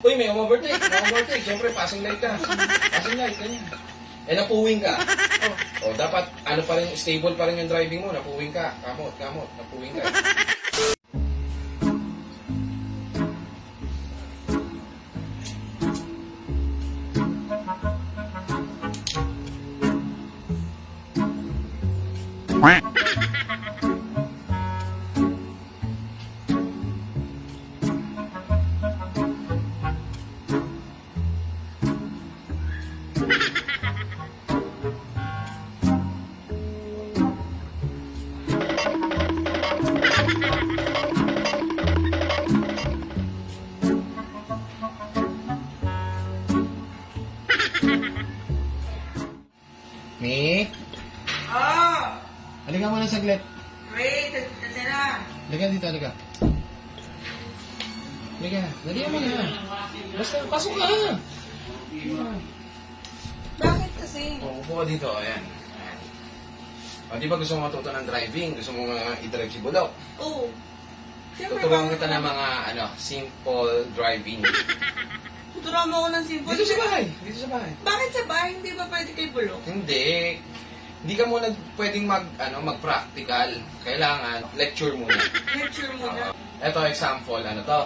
Uy, may may overtake. Siyempre, passing light ka. Passing light, ganyan. Eh, napuwing ka. Oh. O, dapat, ano pa rin, stable pa rin yung driving mo. Napuwing ka. Kamot, kamot. Napuwing ka. Mi? Halika muna saglit. Wait, kasi na. Halika dito, halika. Halika. Dali mo na. Basta, pasok ka. Bakit kasi? Upo ka dito. Ayan. O, di ba gusto mo matuto ng driving? Gusto mo uh, i-drive si Bulok? Oo. Tuturuan kita ng mga, ano, simple driving. Tuturuan mo ako ng simple. Dito sa bahay. Dito sa bahay. Bakit sa bahay? Hindi ba pwede kay Bulok? Hindi. Hindi ka muna pwedeng mag, ano, mag-practical. Kailangan, lecture muna. Lecture mo na. Ito, example, ano to?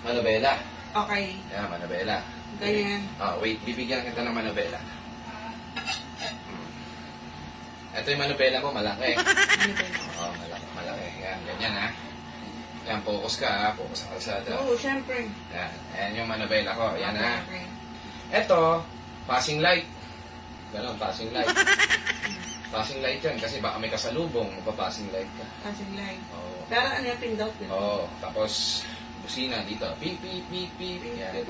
Manobela. Okay. Ayan, manobela. Ganyan. Ah, wait, bibigyan kita ng manobela. Ito yung manobela mo, malaki. Oo, malaki, malaki. Yan, ganyan ha. Yan, focus ka ha. Focus sa kalsada. Oo, syempre. Yan, ayan yung manobela ko. Yan ha. Okay. Ito, passing light. Ganon, passing light. passing light yan kasi baka may kasalubong, magpa-passing light ka. Passing light. Oo. Pero ano yung pindot? Oo, tapos busina dito. Beep, beep, beep, beep. Yan.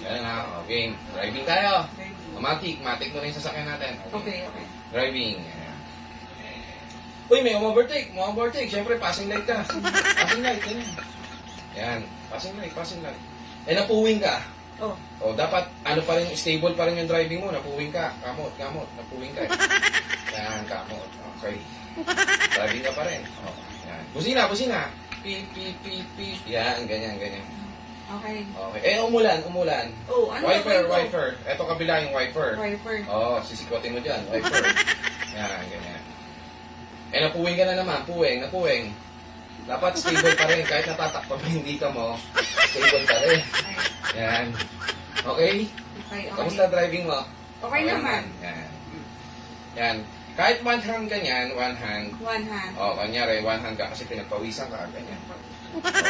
Ganun ha. Okay, driving tayo. Okay. Matic, matic mo rin yung sasakyan natin. Okay, okay. Driving. Ayan. Uy, may overtake, may overtake. Siyempre, passing light ka. Passing light, ganyan. Yan, passing light, passing light. Eh, napuwing ka. Oh. O, dapat, ano pa rin, stable pa rin yung driving mo. Napuwing ka. Kamot, kamot. Napuwing ka. Yan, kamot. Okay. Driving ka pa rin. O, yan. Busina, busina. Pi, pi, pi, pi. Yan, ganyan, ganyan. Okay. Okay. Eh, umulan, umulan. Oh, ano wiper, ba wiper. Ito kabila yung wiper. Wiper. Oo, oh, sisikwatin mo dyan. Wiper. Yan, ganyan. Eh, napuwing ka na naman. Puwing, napuwing. Dapat stable pa rin. Kahit natatakpan mo yung dito mo, stable pa rin. Yan. Okay? Okay, okay. Kamusta driving mo? Okay naman. Yan. Yan. Kahit one hand ka niyan, one hand. One hand. O, oh, kanyari, one hand ka kasi pinagpawisan ka, ganyan. Oh,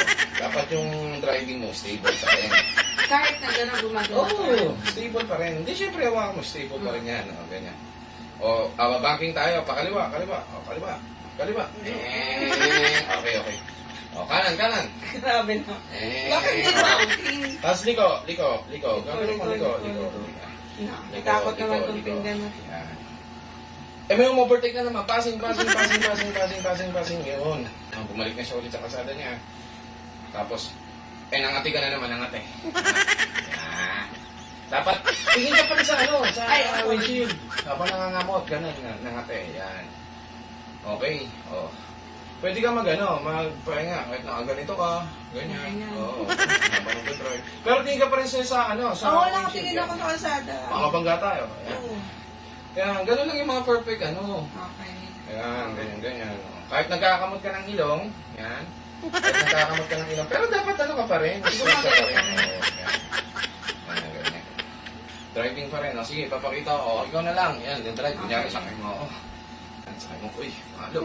dapat yung driving mo, stable pa rin. Kahit na gano'n gumagawa. Oo, oh, stable pa rin. Hindi, syempre, hawakan mo, stable pa rin yan. O, ganyan. O, awa banking tayo, pakaliwa, kaliwa, o, kaliwa, kaliwa. Eh, okay, okay. O, kanan, kanan. Grabe na. Eh, Bakit o. routing? Tapos liko, liko, liko. Gagawin mo, liko, Liko, Natakot naman mo. Yan. Eh, may overtake na naman. Passing, passing, passing, passing, passing, passing, passing. Yun. Ah, bumalik na siya ulit sa kasada niya. Tapos, eh, nangati ka na naman, nangati. Yan. Dapat, tingin ka pa rin sa ano, sa Ay, uh, windshield. Habang nangangamot, ganun, na- nangati. Yan. Okay. Oh. Pwede ka mag, ano, magpahinga. Kahit nakaganito ka, ganyan. Ganyan. Oo. Habang nagdadrive. Pero tingin ka pa rin sa, sa ano, sa Oo, nakatingin ako sa kalsada. Mga bangga tayo. Yan. Oo. Kaya ganun lang yung mga perfect ano. Okay. Ayan, ganyan, ganyan. Kahit nagkakamot ka ng ilong, yan. Kahit nagkakamot ka ng ilong, pero dapat ano ka pa rin. Straight ka pa rin. Oo, yan. Ganyan, ganyan. Driving pa rin. O, sige, papakita ko. O, ikaw na lang. Yan, then drive. Kunyari, sakay mo. O, sakay mo. Uy, malo.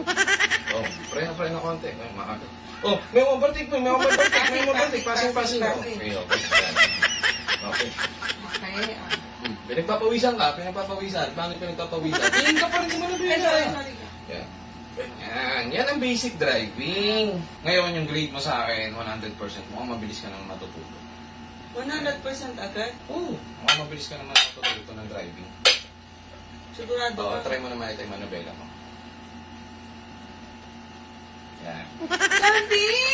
O, preno, preno konti. Ay, maalo. Oh, may overtake mo, may overtake, may overtake. Passing, passing. O, Okay, okay. Okay. Okay. Hmm. Pinagpapawisan ka, pinagpapawisan. Paano pinagpapawisan? Tingin ka pa rin Ay, manubela. sorry, sorry. Yan. Yan. Ang basic driving. Ngayon, yung grade mo sa akin, 100%. Mukhang mabilis ka naman matututo. 100% agad? Oo. Mukhang mabilis ka naman matututo ng driving. Sigurado Oo, ka? try mo naman ito yung manubela mo. Yan. Sandy!